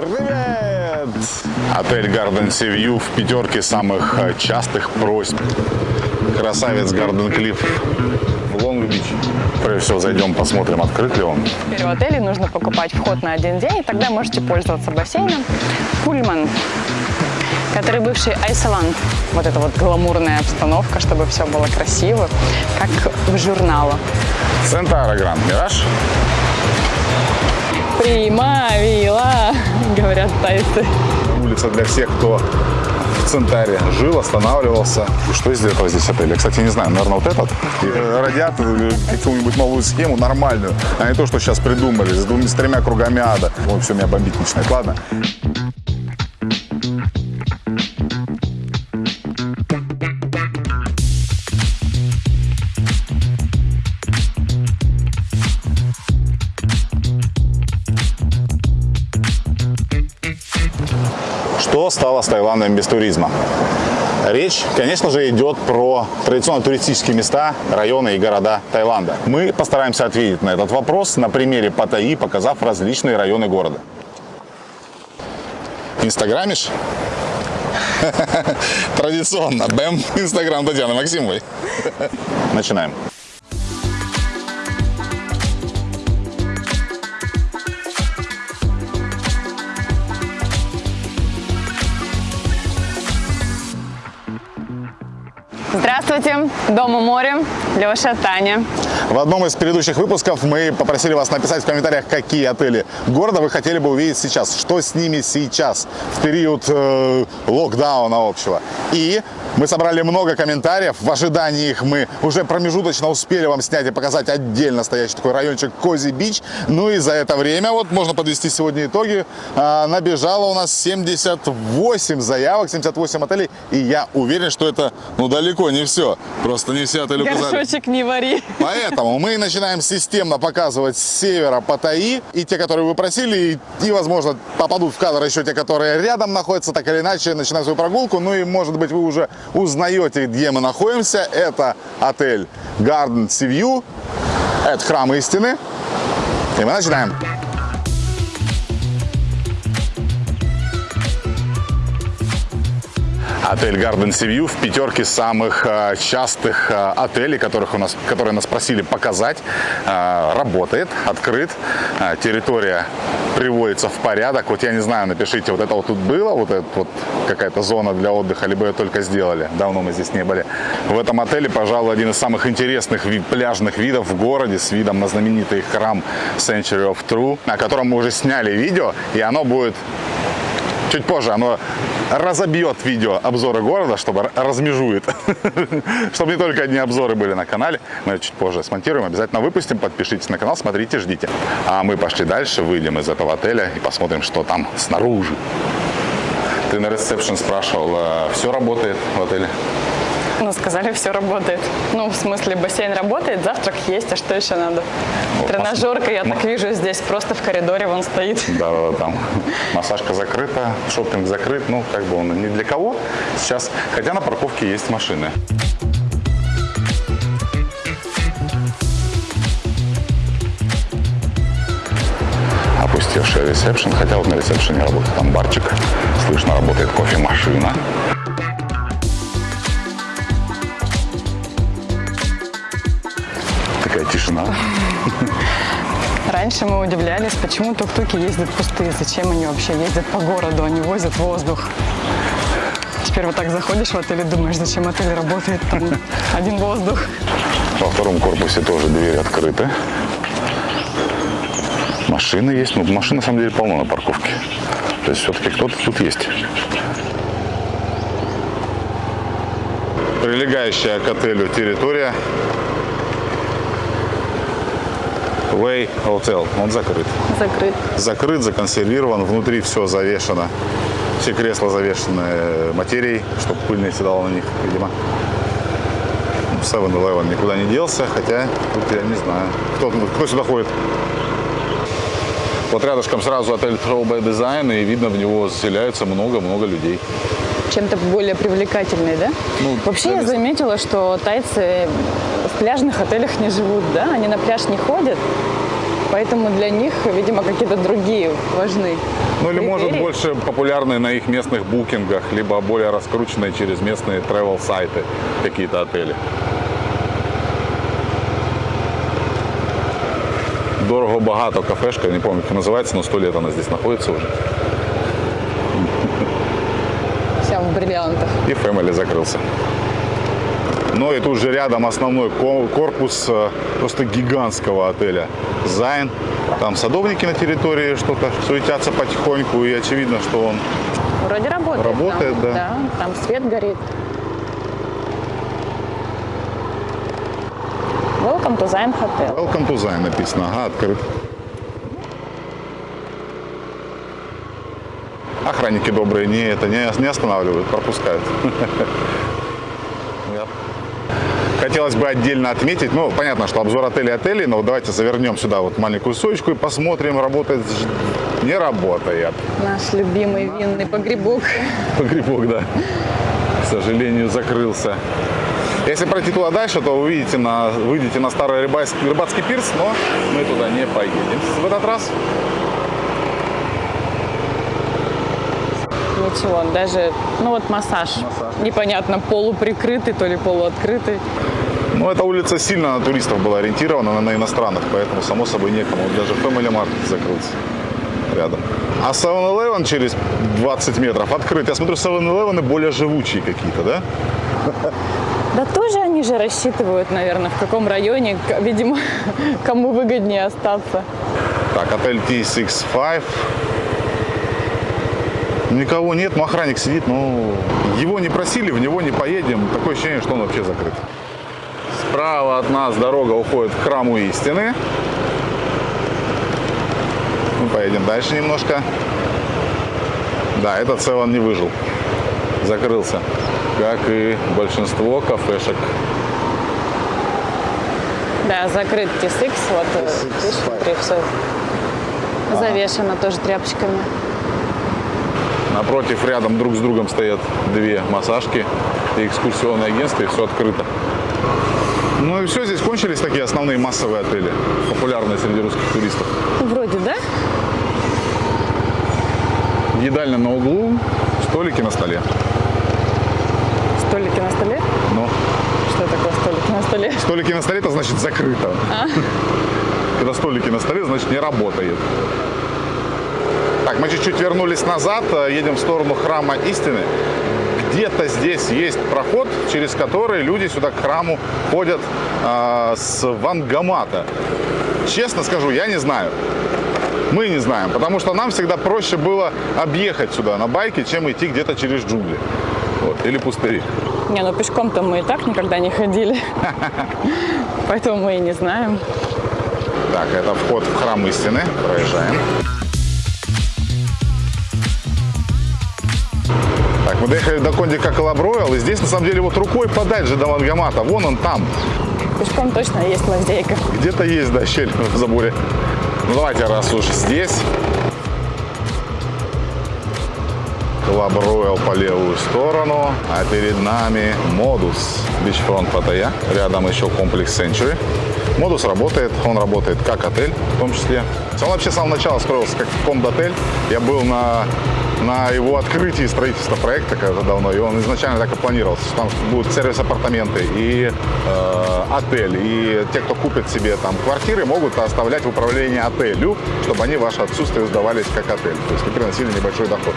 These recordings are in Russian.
Привет! Отель Garden Sea View в пятерке самых э, частых просьб. Красавец Гарден Клифф в Лонг-Бич. Прежде всего зайдем, посмотрим, открыт ли он. Теперь в отеле нужно покупать вход на один день, и тогда можете пользоваться бассейном. Пульман, который бывший Айсланд. Вот эта вот гламурная обстановка, чтобы все было красиво, как в журналах. Центара Гранд Мираж. Примавила, говорят тайцы. Улица для всех, кто в Центаре жил, останавливался. И что из этого здесь отель? Я, кстати, не знаю, наверное, вот этот. И э, радиатор, э, какую-нибудь новую схему, нормальную, а не то, что сейчас придумали, с, двумя, с тремя кругами ада. Ой, все, меня бомбить начинает. Ладно. Что стало с Таиландом без туризма? Речь, конечно же, идет про традиционно туристические места, районы и города Таиланда. Мы постараемся ответить на этот вопрос на примере Паттайи, показав различные районы города. Инстаграмишь? Традиционно. Бэм, Инстаграм Татьяны Максимовой. Начинаем. Здравствуйте, Дома море, Леша, Таня. В одном из предыдущих выпусков мы попросили вас написать в комментариях, какие отели города вы хотели бы увидеть сейчас, что с ними сейчас, в период э, локдауна общего. И мы собрали много комментариев, в ожидании их мы уже промежуточно успели вам снять и показать отдельно стоящий такой райончик Кози Бич. Ну и за это время, вот можно подвести сегодня итоги, э, набежало у нас 78 заявок, 78 отелей, и я уверен, что это ну далеко не все, просто не все отели указали. Горшочек не вари. Поэтому мы начинаем системно показывать с севера Паттайи. И те, которые вы просили, и, и, возможно, попадут в кадр еще те, которые рядом находятся, так или иначе, начинаем свою прогулку. Ну и, может быть, вы уже узнаете, где мы находимся. Это отель Garden Sea View. Это храм истины. И мы начинаем. Отель Garden Sea View в пятерке самых э, частых э, отелей, которых у нас, которые нас просили показать. Э, работает, открыт, территория приводится в порядок. Вот я не знаю, напишите, вот это вот тут было, вот это вот какая-то зона для отдыха, либо ее только сделали. Давно мы здесь не были. В этом отеле, пожалуй, один из самых интересных пляжных видов в городе с видом на знаменитый храм Century of True, о котором мы уже сняли видео, и оно будет чуть позже оно разобьет видео обзоры города, чтобы размежует, чтобы не только одни обзоры были на канале. Мы чуть позже смонтируем, обязательно выпустим. Подпишитесь на канал, смотрите, ждите. А мы пошли дальше, выйдем из этого отеля и посмотрим, что там снаружи. Ты на ресепшн спрашивал, э, все работает в отеле? Ну, сказали, все работает. Ну, в смысле, бассейн работает, завтрак есть, а что еще надо? Вот, Тренажерка, я так вижу, здесь просто в коридоре вон стоит. Да, да, там массажка закрыта, шопинг закрыт, ну, как бы он ни для кого сейчас, хотя на парковке есть машины. Опустевший ресепшн, хотя вот на ресепшене работает там барчик, слышно, работает кофемашина. Тишина. Раньше мы удивлялись, почему тук-туки ездят пустые, зачем они вообще ездят по городу, они возят воздух. Теперь вот так заходишь в отель и думаешь, зачем отель работает, там один воздух. Во втором корпусе тоже двери открыты. Машины есть. Ну, машин на самом деле полно на парковке. То есть все-таки кто-то тут есть. Прилегающая к отелю территория. Way Hotel. Он закрыт. Закрыт. Закрыт, законсервирован. Внутри все завешено. Все кресла завешены материей, чтобы пыль не седала на них, видимо. 7-Eleven никуда не делся, хотя тут я не знаю. Кто, кто сюда ходит? Вот рядышком сразу отель Throwback Design, и видно, в него заселяются много-много людей. Чем-то более привлекательный, да? Ну, Вообще я заметила, что тайцы в пляжных отелях не живут, да? Они на пляж не ходят. Поэтому для них, видимо, какие-то другие важны. Ну или может критерии. больше популярные на их местных букингах, либо более раскрученные через местные travel сайты какие-то отели. Дорого багато кафешка, не помню, как называется, но сто лет она здесь находится уже. Вся в бриллиантах. И Family закрылся. Но и тут же рядом основной ко- корпус э, просто гигантского отеля Зайн. Там садовники на территории что-то суетятся потихоньку, и очевидно, что он Вроде работает. Работает, там, да. Да, там свет горит. Welcome to Zion Hotel. Welcome to Zion написано, ага, открыт. Охранники добрые не, это, не, не останавливают, пропускают. Хотелось бы отдельно отметить, ну, понятно, что обзор отелей отелей, но вот давайте завернем сюда вот маленькую сочку и посмотрим, работает, не работает. Наш любимый винный погребок. Погребок, да, к сожалению, закрылся. Если пройти туда дальше, то вы увидите на, выйдете на старый рыбацкий, рыбацкий пирс, но мы туда не поедем в этот раз. Ничего, даже, ну вот массаж. Массаж. Непонятно, полуприкрытый, то ли полуоткрытый. Но эта улица сильно на туристов была ориентирована, на, на иностранных, поэтому, само собой, некому. Даже Family Market закрылся рядом. А 7-Eleven через 20 метров открыт. Я смотрю, 7-Eleven более живучие какие-то, да? Да тоже они же рассчитывают, наверное, в каком районе, видимо, кому выгоднее остаться. Так, отель T65. Никого нет, но охранник сидит, но его не просили, в него не поедем. Такое ощущение, что он вообще закрыт. Справа от нас дорога уходит к храму истины. Мы поедем дальше немножко. Да, этот Севен не выжил. Закрылся. Как и большинство кафешек. Да, закрыт T6, вот э, T6, видишь, внутри все завешено тоже тряпочками. Напротив, рядом друг с другом стоят две массажки и экскурсионное агентство, и все открыто. Ну и все, здесь кончились такие основные массовые отели, популярные среди русских туристов. Вроде, да? Едальня на углу, столики на столе. Столики на столе? Ну, Что такое столики на столе? столики на столе, это значит закрыто. Когда столики на столе, значит не работает. Так, мы чуть-чуть вернулись назад, э, едем в сторону храма истины. Где-то здесь есть проход, через который люди сюда к храму ходят э, с Вангамата. Честно скажу, я не знаю. Мы не знаем, потому что нам всегда проще было объехать сюда на байке, чем идти где-то через джунгли. Вот, или пустыри. Не, ну пешком-то мы и так никогда не ходили. Поэтому мы и не знаем. Так, это вход в храм истины. Проезжаем. Мы доехали до кондика Колобройл, и здесь на самом деле вот рукой подать же до Вангамата. Вон он там. Пешком точно есть лазейка. Где-то есть, да, щель в заборе. Ну давайте, раз уж здесь. Royal по левую сторону, а перед нами Модус Beachfront Паттайя. Рядом еще комплекс Century. Модус работает, он работает как отель в том числе. Он вообще с самого начала строился как кондотель. Я был на, на его открытии строительства проекта когда давно, и он изначально так и планировался, что там будут сервис-апартаменты и э, отель. И те, кто купит себе там квартиры, могут оставлять в управлении отелю, чтобы они ваше отсутствие сдавались как отель. То есть и приносили небольшой доход.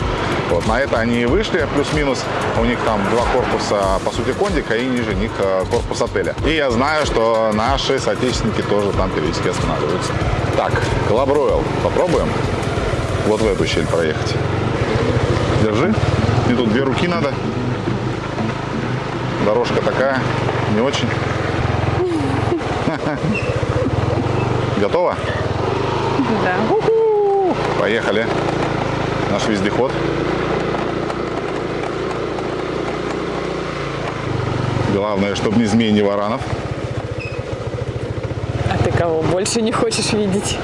Вот, на это они и вышли, плюс-минус. У них там два корпуса, по сути, кондика, и ниже них э, корпус отеля. И я знаю, что наши соотечественники тоже там периодически останавливаются. Так, Royal. Попробуем вот в эту щель проехать. Держи. Мне тут две руки надо. Дорожка такая, не очень. Готово? Да. Поехали. Наш вездеход. Главное, чтобы не змей, не варанов. А ты кого больше не хочешь видеть?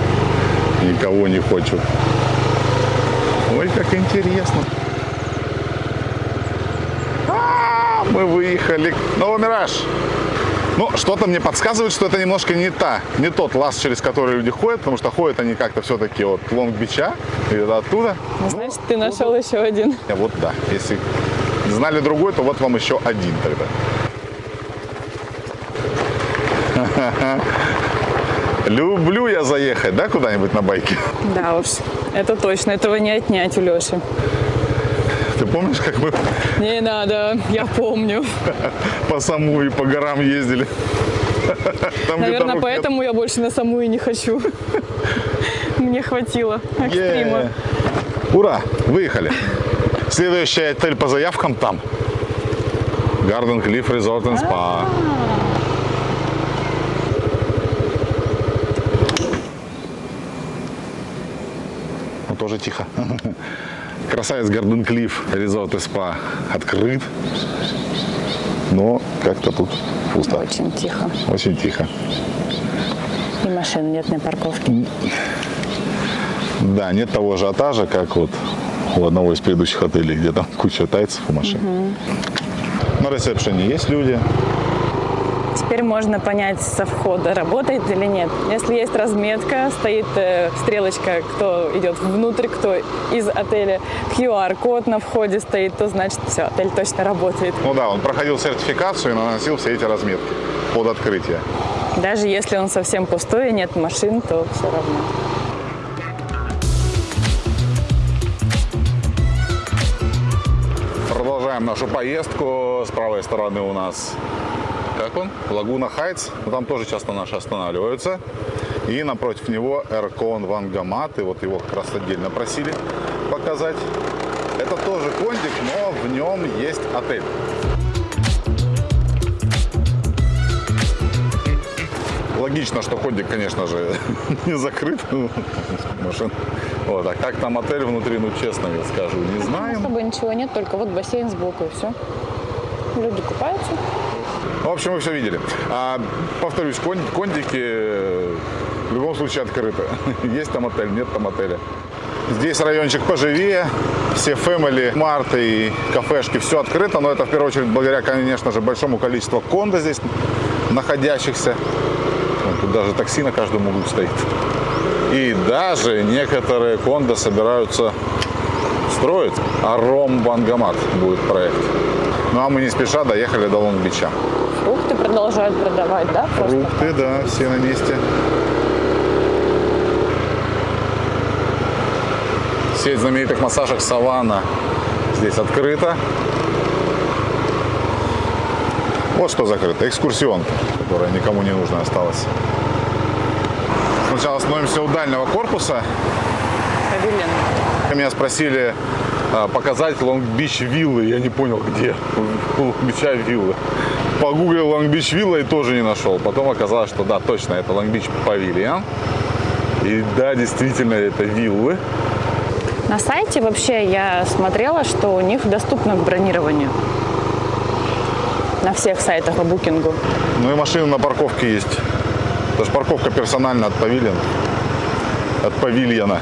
Никого не хочу. Ой, как интересно. А, Мы выехали. Новомираж. Ну, что-то мне подсказывает, что это немножко не та, не тот лаз, через который люди ходят, потому что ходят они как-то все-таки от Лонг-Бича, и это оттуда. Ну, значит, ты нашел еще один. А Вот да, если знали другой, то вот вам еще один тогда. Люблю я заехать, да, куда-нибудь на байке? Да уж, это точно, этого не отнять у Леши. Ты помнишь, как мы Не надо, я помню. по Саму и по горам ездили? Там, Наверное, дорог нет. поэтому я больше на самую не хочу. Мне хватило экстрима. Е. Ура, выехали. Следующий отель по заявкам там. Garden Cliff Resort and Spa. Ну, тоже тихо. Красавец Garden Cliff Resort и Spa открыт. Но как-то тут пусто. Очень тихо. Очень тихо. И машин нет на парковке. Да, нет того ажиотажа, как вот у одного из предыдущих отелей, где там куча тайцев и машин. На ресепшене есть люди. Теперь можно понять со входа, работает или нет. Если есть разметка, стоит э, стрелочка, кто идет внутрь, кто из отеля, QR-код на входе стоит, то значит все, отель точно работает. Ну да, он проходил сертификацию и наносил все эти разметки под открытие. Даже если он совсем пустой и нет машин, то все равно. Продолжаем нашу поездку. С правой стороны у нас, как он? Лагуна Хайтс. Ну, Там тоже часто наши останавливаются. И напротив него Эркон Вангамат. И вот его как раз отдельно просили показать. Это тоже кондик, но в нем есть отель. Логично, что кондик, конечно же, не закрыт. Машин. Вот, а как там отель внутри, ну честно я скажу, не знаем. Особо ничего нет, только вот бассейн сбоку и все. Люди купаются. В общем, вы все видели. А, повторюсь, кон- кондики э, в любом случае открыты. Есть там отель, нет там отеля. Здесь райончик поживее, все фэмили, марты и кафешки, все открыто, но это в первую очередь благодаря, конечно же, большому количеству кондо здесь находящихся. Вон Тут даже такси на каждом углу стоит. И даже некоторые кондо собираются строить. Аром Бангамат будет проект. Ну а мы не спеша доехали до Лонг-Бича. Фрукты продолжают продавать, да? Просто? Фрукты, да, все на месте. Сеть знаменитых массажек Савана здесь открыта. Вот что закрыто. Экскурсион, которая никому не нужна осталась. Сначала остановимся у дальнего корпуса. Павильон. Меня спросили а, показать Long Beach виллы. Я не понял, где Long Beach'а виллы. Погуглил Long Beach вилла и тоже не нашел. Потом оказалось, что да, точно, это Long Beach павильон. И да, действительно, это виллы. На сайте вообще я смотрела, что у них доступно к бронированию. На всех сайтах по букингу. Ну и машины на парковке есть. Даже парковка персональная от павильона. От павильона.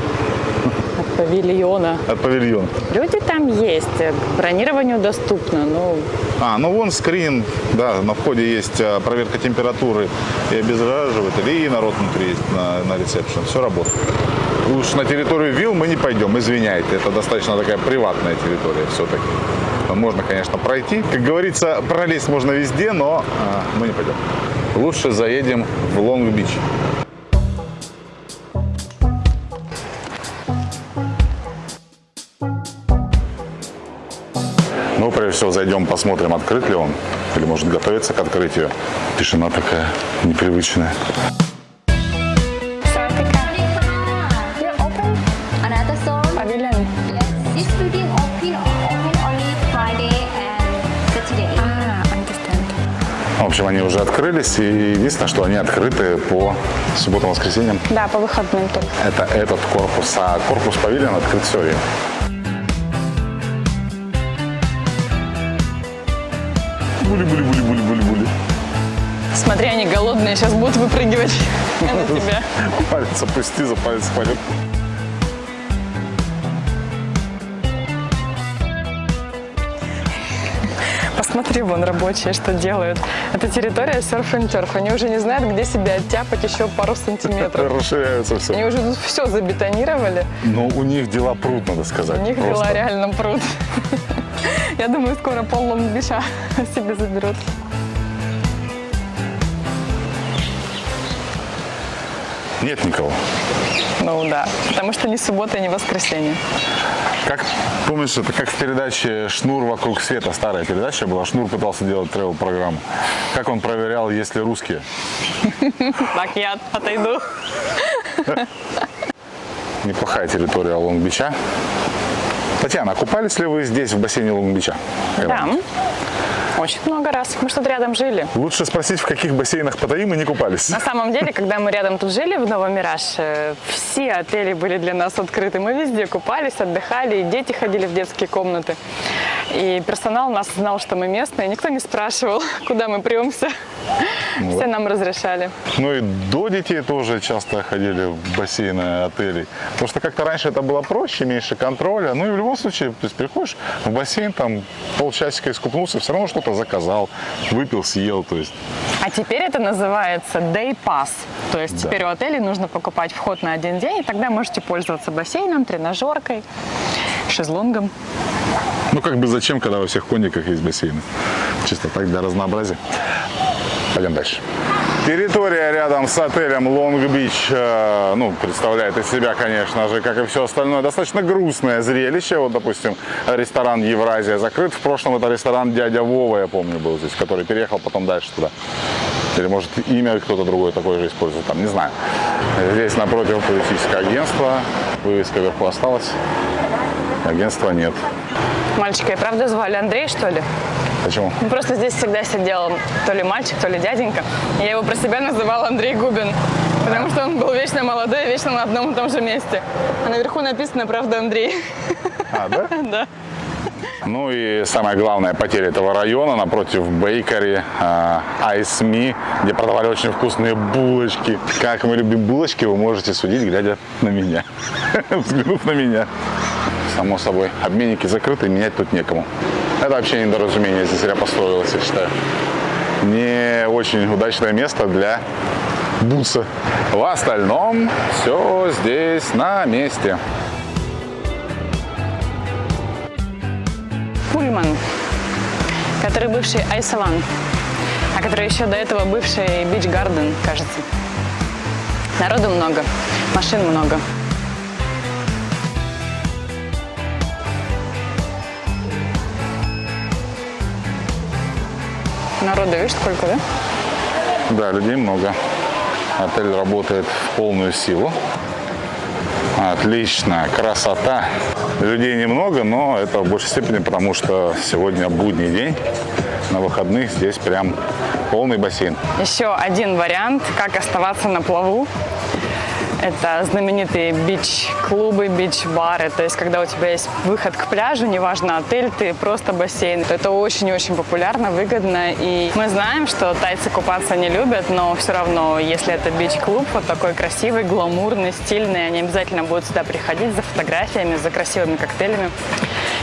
Павильона. От павильона. Люди там есть, к бронированию доступно. Ну, А, ну вон скрин, да, на входе есть а, проверка температуры и обеззараживатель, и народ внутри есть на, на ресепшн. Все работает. Уж на территорию вилл мы не пойдем, извиняйте, это достаточно такая приватная территория все-таки. Можно, конечно, пройти. Как говорится, пролезть можно везде, но мы не пойдем. Лучше заедем в Лонг-Бич. Прежде всего, зайдем, посмотрим, открыт ли он, или может готовиться к открытию. Тишина такая непривычная. В общем, они уже открылись, и единственное, что они открыты по субботам, воскресеньям. Да, по выходным только. Это этот корпус, а корпус павильон открыт все время. Були-були-були-були-були-були. Смотри, они голодные, сейчас будут выпрыгивать на тебя. Палец опусти, за палец хватит. Посмотри, вон рабочие, что делают. Это территория серф and turf. Они уже не знают, где себя оттяпать еще пару сантиметров. Расширяется все. Они уже тут все забетонировали. Но у них дела пруд, надо сказать. У них просто. дела реально пруд. Я думаю, скоро пол Лонг-Бича себе заберут. Нет никого. Ну да, потому что ни суббота, ни воскресенье. Как, помнишь, это как в передаче «Шнур вокруг света», старая передача была, Шнур пытался делать тревел-программу. Как он проверял, есть ли русские? Так, я отойду. Неплохая территория Лонг-Бича. Татьяна, купались ли вы здесь, в бассейне Лонг-Бича? Да, очень много раз. Мы что-то рядом жили. Лучше спросить, в каких бассейнах Паттайи мы не купались. На самом деле, когда мы рядом тут жили, в Новомираж, э, все отели были для нас открыты. Мы везде купались, отдыхали, и дети ходили в детские комнаты. И персонал нас знал, что мы местные. Никто не спрашивал, куда мы премся. Все нам разрешали. Ну и до детей тоже часто ходили в бассейны отелей. Потому что как-то раньше это было проще, меньше контроля. Ну и в любом случае, то есть приходишь в бассейн, там полчасика искупнулся, все равно что-то заказал, выпил, съел. То есть А теперь это называется Day Pass. То есть Да. теперь у отелей нужно покупать вход на один день, и тогда можете пользоваться бассейном, тренажеркой, шезлонгом. Ну как бы зачем, когда во всех кониках есть бассейны? Чисто так для разнообразия. Пойдем дальше. Территория рядом с отелем Beach, э, ну, представляет из себя, конечно же, как и все остальное, достаточно грустное зрелище. Вот, допустим, ресторан Евразия закрыт. В прошлом это ресторан Дядя Вова, я помню, был здесь, который переехал потом дальше туда. Или, может, имя кто-то другой такое же использует, там, не знаю. Здесь напротив туристическое агентство. Вывеска вверху осталась. Агентства нет. Мальчика и правда звали Андрей, что ли? Почему? Ну, просто здесь всегда сидел то ли мальчик, то ли дяденька. Я его про себя называла Андрей Губин, потому что он был вечно молодой, вечно на одном и том же месте. А наверху написано «Правда Андрей». А, да? Да. Ну и самая главная потеря этого района напротив Бейкери, Айсми, где продавали очень вкусные булочки. Как мы любим булочки, вы можете судить, глядя на меня. Взглянув на меня. Само собой, обменники закрыты, менять тут некому. Это вообще недоразумение здесь зря построилось, я считаю. Не очень удачное место для буса. В остальном все здесь на месте. Пульман, который бывший Айсалан, а который еще до этого бывший Бич Гарден, кажется. Народу много, машин много. Народу, видишь, сколько, да? Да, людей много. Отель работает в полную силу. Отличная красота. Людей немного, но это в большей степени потому, что сегодня будний день. На выходных здесь прям полный бассейн. Еще один вариант, как оставаться на плаву. Это знаменитые бич-клубы, бич-бары. То есть, когда у тебя есть выход к пляжу, неважно, отель ты, просто бассейн. Это очень-очень популярно, выгодно. И мы знаем, что тайцы купаться не любят, но все равно, если это бич-клуб, вот такой красивый, гламурный, стильный, они обязательно будут сюда приходить за фотографиями, за красивыми коктейлями,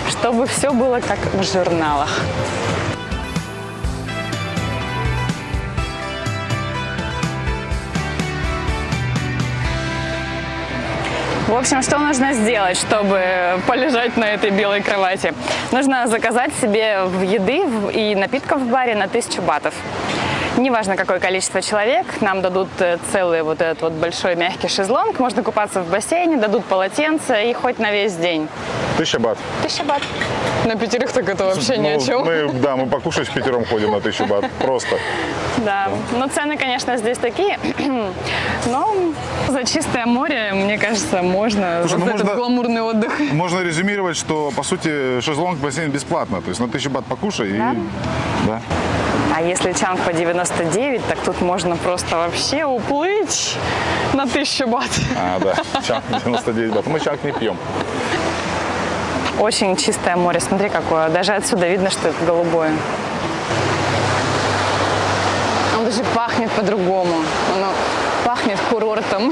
чтобы все было как в журналах. В общем, что нужно сделать, чтобы полежать на этой белой кровати? Нужно заказать себе еды и напитков в баре на 1000 батов. Неважно, какое количество человек, нам дадут э, целый вот этот вот большой мягкий шезлонг, можно купаться в бассейне, дадут полотенце и хоть на весь день. Тысяча бат. 1000 бат. На пятерых так это вообще ни о Ну, чем. Мы, да, мы покушать в пятером ходим на тысячу бат. Просто. Да, но цены, конечно, здесь такие, но за чистое море, мне кажется, можно Слушай, за ну этот можно- гламурный отдых. Можно резюмировать, что, по сути, шезлонг бассейн бесплатно. То есть на тысячу бат покушай и... Да? А если чанг по 99, так тут можно просто вообще уплыть на 1000 бат. А, да. Чанг 99 бат. Мы чанг не пьем. Очень чистое море, смотри какое. Даже отсюда видно, что это голубое. Он даже пахнет по-другому. Оно пахнет курортом.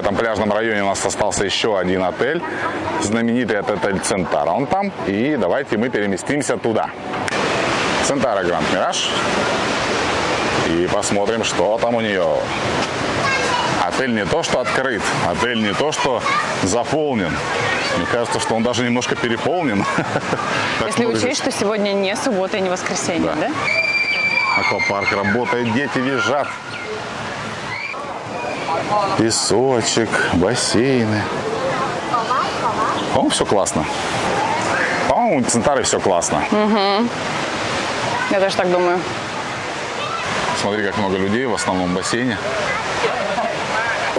Этом пляжном районе у нас остался еще один отель. Знаменитый это отель Центара. Он там. И давайте мы переместимся туда. Центара Гранд Мираж. И посмотрим, что там у нее. Отель не то, что открыт, отель не то, что заполнен. Мне кажется, что он даже немножко переполнен. Если учесть, что сегодня не суббота и не воскресенье, Да. да? Аквапарк работает, дети визжат. Песочек, бассейны. По-моему, все классно. По-моему, у Центары все классно. Я тоже так думаю. Смотри, как много людей в основном бассейне.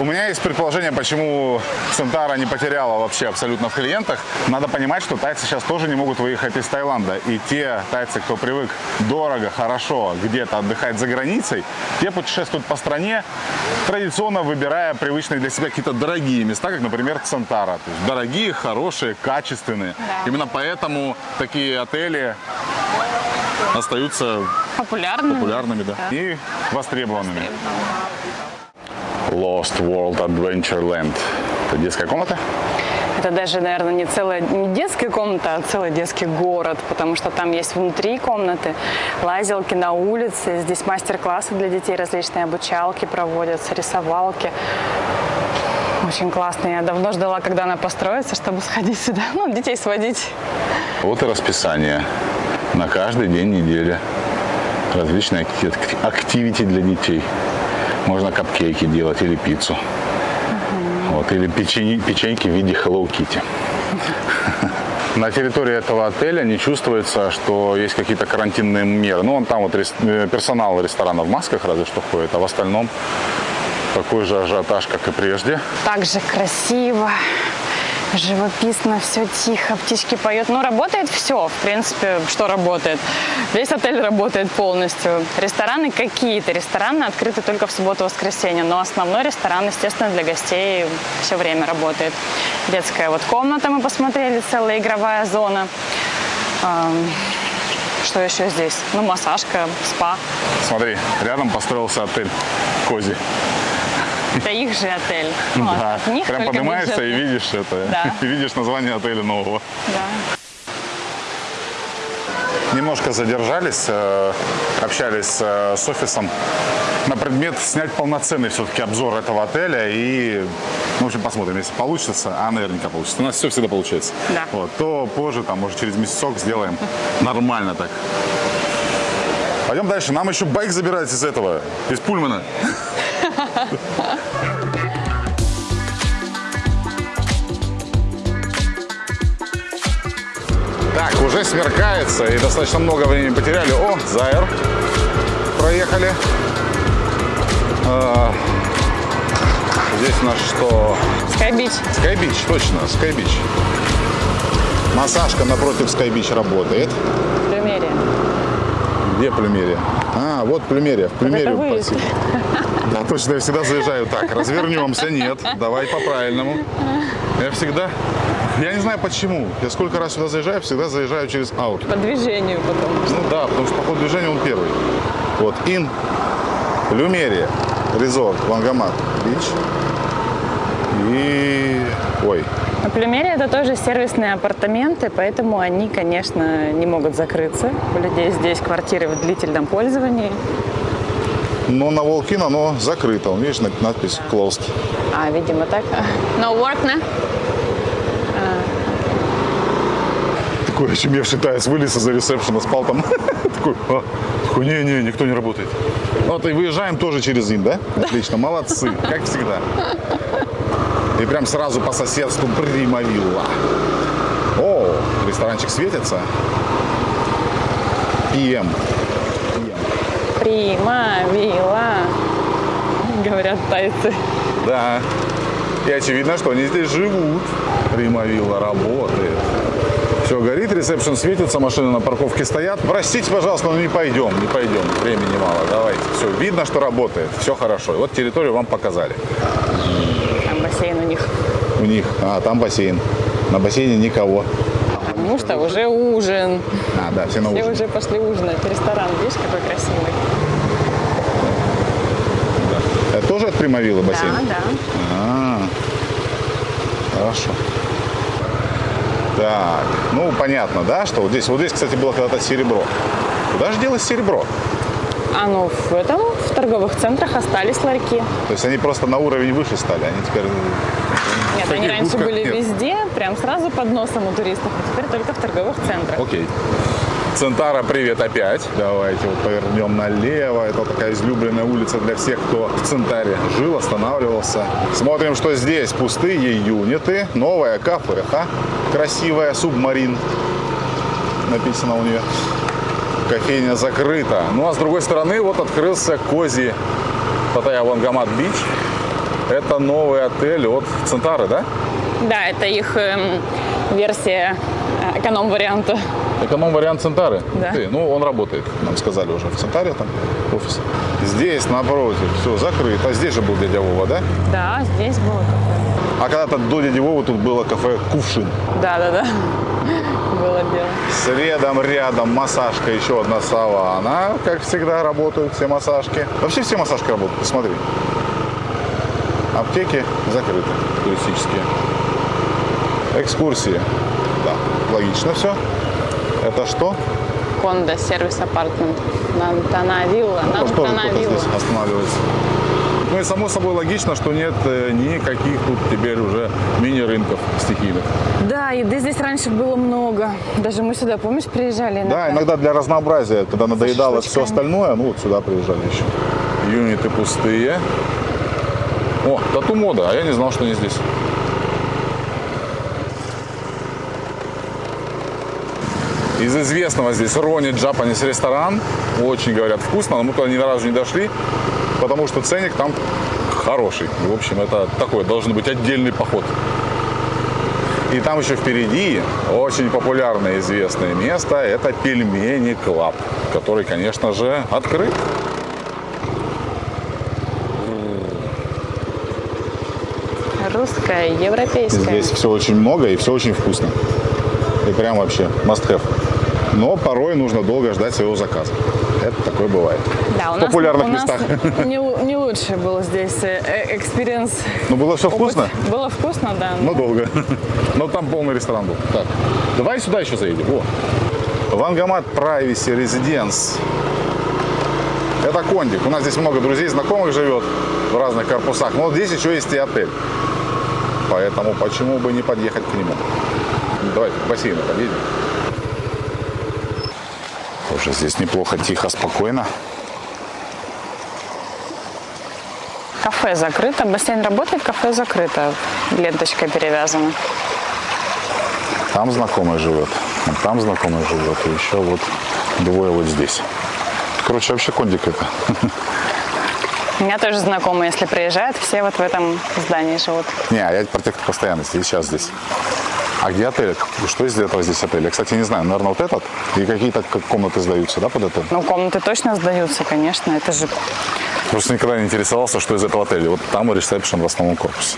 У меня есть предположение, почему Центара не потеряла вообще абсолютно в клиентах. Надо понимать, что тайцы сейчас тоже не могут выехать из Таиланда. И те тайцы, кто привык дорого, хорошо где-то отдыхать за границей, те путешествуют по стране, традиционно выбирая привычные для себя какие-то дорогие места, как, например, Центара. То есть дорогие, хорошие, качественные. Да. Именно поэтому такие отели остаются Популярно. популярными, да. И востребованными. Lost World Adventureland. Это детская комната? Это даже, наверное, не целая не детская комната, а целый детский город, потому что там есть внутри комнаты лазилки на улице, здесь мастер-классы для детей, различные обучалки проводятся, рисовалки. Очень классно. Я давно ждала, когда она построится, чтобы сходить сюда, ну, детей сводить. Вот и расписание на каждый день недели. Различные акти- активити для детей. Можно капкейки делать или пиццу. Вот, или печени- печеньки в виде Hello Kitty. На территории этого отеля не чувствуется, что есть какие-то карантинные меры. Ну, он там вот э, персонал ресторана в масках разве что ходит, а в остальном такой же ажиотаж, как и прежде. Так же красиво, живописно, все тихо, птички поют. Ну, работает все, в принципе, что работает. Весь отель работает полностью. Рестораны какие-то. Рестораны открыты только в субботу-воскресенье, но основной ресторан, естественно, для гостей все время работает. Детская вот комната мы посмотрели, целая игровая зона. Что еще здесь? Ну, массажка, спа. Смотри, рядом построился отель Кози. Это их же отель. Ну, Да, от них прям поднимаешься и бюджетный. видишь это. Да. И видишь название отеля нового. Да. Немножко задержались, э, общались э, с офисом на предмет снять полноценный все-таки обзор этого отеля. И, ну, в общем, посмотрим, если получится, а наверняка получится. У нас все всегда получается. Да. Вот, то позже, там, может, через месяцок сделаем нормально так. Пойдем дальше. Нам еще байк забирать из этого, из Пульмана. уже смеркается и достаточно много времени потеряли. О, Зайр. Проехали. А, Здесь у нас что? Скайбич. Скайбич, точно, Скайбич. Массажка напротив Скайбич работает. Примерие. Где плюмерия? А, вот плюмерия. В плюмерию просили. Да, точно, я всегда заезжаю так. Развернемся, нет. Давай по-правильному. Я всегда... Я не знаю почему. Я сколько раз сюда заезжаю, всегда заезжаю через аут. По движению потом. Ну да, потому что по ходу движения он первый. Вот, Ин, Люмерия, Резорт, Лангомат, Бич. И... Ой, На Плюмере это тоже сервисные апартаменты, поэтому они, конечно, не могут закрыться. У людей здесь квартиры в длительном пользовании. но на Волкин оно закрыто. Вон, Видишь, над- надпись closed. А, видимо, так. No work, на? Такой очумевший таец вылез из-за ресепшена, спал там. Такой, а, не-не, никто не работает. Вот и выезжаем тоже через Ин, да? Отлично, молодцы, как всегда. И прям сразу по соседству Прима Вилла. О, ресторанчик светится. PM. Прима, вилла, говорят тайцы. Да. И очевидно, что они здесь живут. Прима Вилла работает. Все горит, ресепшн светится, машины на парковке стоят. Простите, пожалуйста, но не пойдем, не пойдем. Времени мало, давайте. Все, видно, что работает, все хорошо. Вот территорию вам показали. Там бассейн у них. У них, а, там бассейн. На бассейне никого. Потому что уже ужин. А, да, все на Все ужин. уже пошли ужинать. Ресторан, видишь, какой красивый. Это тоже от Примавилы бассейн? Да, да. А, хорошо. Так, ну понятно, да, что вот здесь, вот здесь, кстати, было когда-то серебро. Куда же делось серебро? А ну в этом, в торговых центрах остались ларьки. То есть они просто на уровень выше стали, они теперь... Нет, В они раньше были нет. везде, прям сразу под носом у туристов, а теперь только в торговых центрах. Окей. Центара, привет опять. Давайте вот повернем налево. Это такая излюбленная улица для всех, кто в Центаре жил, останавливался. Смотрим, что здесь. Пустые юниты. Новая кафеха. Красивая. Субмарин. Написано у нее. Кофейня закрыта. Ну а с другой стороны вот открылся Кози Паттайя Вангамат Бич. Это новый отель от Центары, да? Да, это их эм, версия э, эконом-варианта. Эконом-вариант Центары? Да. Ты, Ну, он работает, нам сказали уже в Центаре там офис. Здесь, напротив, все закрыто. Здесь же был дядя Вова, да? Да, здесь было кафе. А когда-то до дяди Вовы тут было кафе «Кувшин». Да, да, да. Было дело. Следом рядом массажка, еще одна савана. Как всегда, работают все массажки. Вообще все массажки работают, посмотри. Аптеки закрыты, туристические. Экскурсии. Да, логично все. Это что? Конда, сервис апартмент. Нантана вилла. Может, тоже Нантана кто-то вилла. здесь останавливается. Ну и само собой логично, что нет э, никаких тут теперь уже мини-рынков стихийных. Да, еды здесь раньше было много. Даже мы сюда, помнишь, приезжали? Да, иногда для разнообразия, когда надоедало все остальное, ну вот сюда приезжали еще. Юниты пустые. О, тату мода, а я не знал, что они здесь. Из известного здесь Roni Japanese ресторан. Очень, говорят, вкусно, но мы туда ни разу не дошли, потому что ценник там хороший. В общем, это такой должен быть отдельный поход. И там еще впереди очень популярное известное место – это Пельмени Club, который, конечно же, открыт. Русская, европейская. Здесь все очень много и все очень вкусно. И прям вообще must have. Но порой нужно долго ждать своего заказа. Это такое бывает. Да, у в нас, популярных у нас местах. Не, не лучше был здесь э, experience. Ну, было все опыт. вкусно, Было вкусно, да. но долго. Но там полный ресторан был. Так, давай сюда еще заедем. О. Wongamat Privacy Residence. Это кондик. У нас здесь много друзей, знакомых живет в разных корпусах. Но вот здесь еще есть и отель. Поэтому почему бы не подъехать к нему? Давай к бассейну подъедем. Тоже здесь неплохо, тихо, спокойно. Кафе закрыто, бассейн работает, кафе закрыто. Ленточкой перевязано. Там знакомый живет, там знакомый живет, и еще вот двое вот здесь. Короче, вообще кондик это. У меня тоже знакомые, если приезжают, все вот в этом здании живут. Не, а я про тех, кто постоянно здесь, сейчас здесь. А где отель? Что из этого здесь отель? Я, кстати, не знаю. Наверное, вот этот? И какие-то как комнаты сдаются, да, под отель? Ну, комнаты точно сдаются, конечно. Это же Просто никогда не интересовался, что из этого отеля. Вот там и ресепшн в основном корпусе.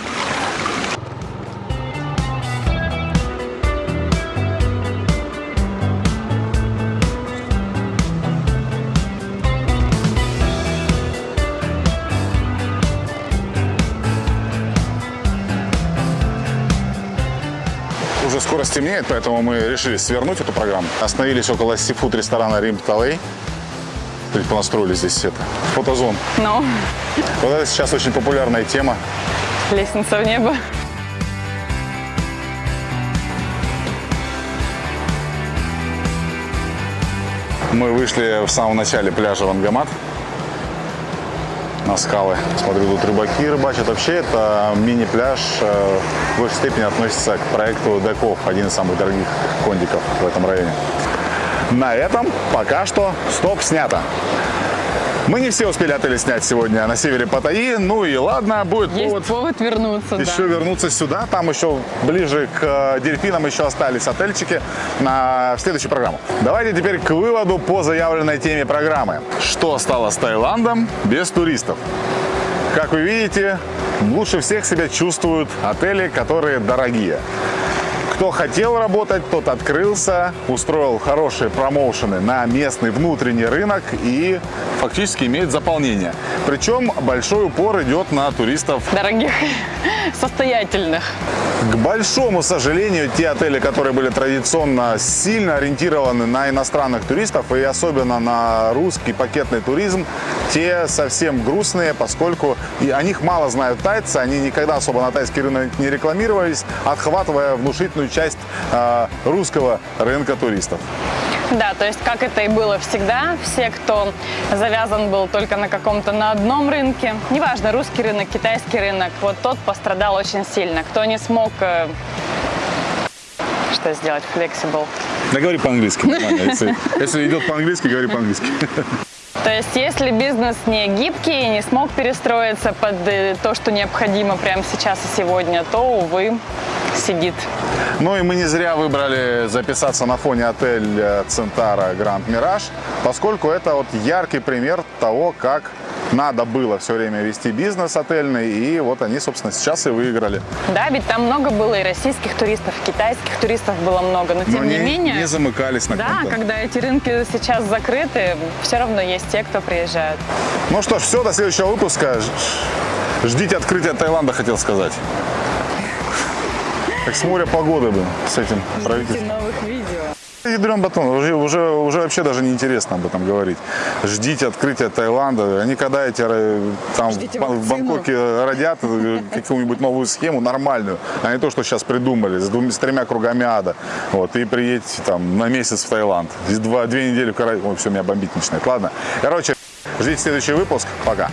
Стемнеет, поэтому мы решили свернуть эту программу. Остановились около сифуд ресторана Рим Талей. Понастроили здесь это. Фотозон. Ну, Вот это сейчас очень популярная тема. лестница в небо. Мы вышли в самом начале пляжа Вангамат на скалы. Смотрю, тут рыбаки рыбачат. Вообще, это мини-пляж э, в большей степени относится к проекту Деков, один из самых дорогих кондиков в этом районе. На этом пока что стоп снято. Мы не все успели отели снять сегодня на севере Паттайи. Ну и ладно, будет Есть повод повод вернуться, еще да. вернуться сюда. Там еще ближе к э, дельфинам еще остались отельчики на в следующую программу. Давайте теперь к выводу по заявленной теме программы. Что стало с Таиландом без туристов? Как вы видите, лучше всех себя чувствуют отели, которые дорогие. Кто хотел работать, тот открылся, устроил хорошие промоушены на местный внутренний рынок и фактически имеет заполнение. Причем большой упор идет на туристов Дорогих, состоятельных. К большому сожалению, те отели, которые были традиционно сильно ориентированы на иностранных туристов и особенно на русский пакетный туризм, те совсем грустные, поскольку и о них мало знают тайцы, они никогда особо на тайский рынок не рекламировались, отхватывая внушительную часть э, русского рынка туристов. Да, то есть как это и было всегда, все, кто завязан был только на каком-то на одном рынке, неважно, русский рынок, китайский рынок, вот тот пострадал очень сильно. Кто не смог э, что сделать, flexible. Да говори по-английски. Если, если идет по-английски, говори по-английски. То есть если бизнес не гибкий и не смог перестроиться под э, то, что необходимо прямо сейчас и сегодня, то, увы, сидит. Ну и мы не зря выбрали записаться на фоне отель э, Центара Гранд Мираж, поскольку это вот яркий пример того, как надо было все время вести бизнес отельный, и вот они, собственно, сейчас и выиграли. Да, ведь там много было и российских туристов, и китайских туристов было много, но тем Но не, не, менее... не замыкались на Да, когда эти рынки сейчас закрыты, все равно есть те, кто приезжают. Ну что ж, все, до следующего выпуска. Ждите открытия Таиланда, хотел сказать. Как с моря погоды бы с этим правительством. Ядрен батон, уже, уже, уже вообще даже неинтересно об этом говорить. Ждите открытия Таиланда. Они когда эти э, там Ждите в, вакцину. Бангкоке родят э, какую-нибудь новую схему нормальную, а не то, что сейчас придумали, с, двумя, с тремя кругами ада. Вот, и приедете там на месяц в Таиланд. Здесь два, две недели в Караибах. Ой, все, меня бомбить начинает. Ладно. Короче, ждите следующий выпуск. Пока.